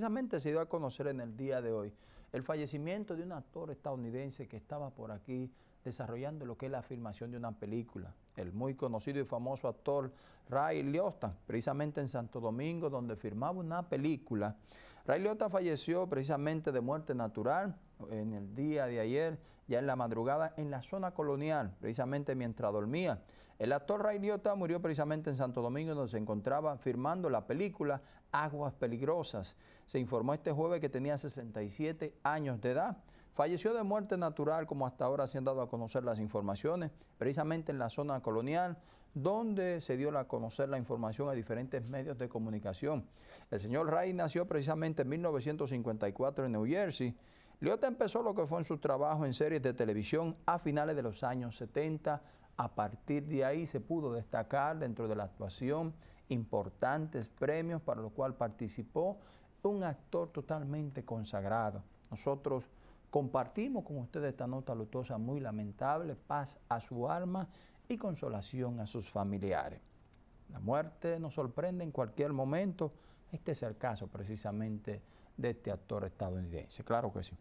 Precisamente se dio a conocer en el día de hoy el fallecimiento de un actor estadounidense que estaba por aquí desarrollando lo que es la filmación de una película. El muy conocido y famoso actor Ray Liotta, precisamente en Santo Domingo, donde filmaba una película. Ray Liotta falleció precisamente de muerte natural en el día de ayer, ya en la madrugada, en la zona colonial, precisamente mientras dormía. El actor Ray Liotta murió precisamente en Santo Domingo, donde se encontraba filmando la película Aguas Peligrosas. Se informó este jueves que tenía 67 años de edad. Falleció de muerte natural, como hasta ahora se han dado a conocer las informaciones, precisamente en la zona colonial, donde se dio a conocer la información a diferentes medios de comunicación. El señor Ray nació precisamente en 1954 en New Jersey. Liotta empezó lo que fue en su trabajo en series de televisión a finales de los años 70. A partir de ahí se pudo destacar dentro de la actuación importantes premios para los cuales participó un actor totalmente consagrado. Nosotros compartimos con ustedes esta nota lutosa muy lamentable, paz a su alma y consolación a sus familiares. La muerte nos sorprende en cualquier momento. Este es el caso precisamente de este actor estadounidense. Claro que sí.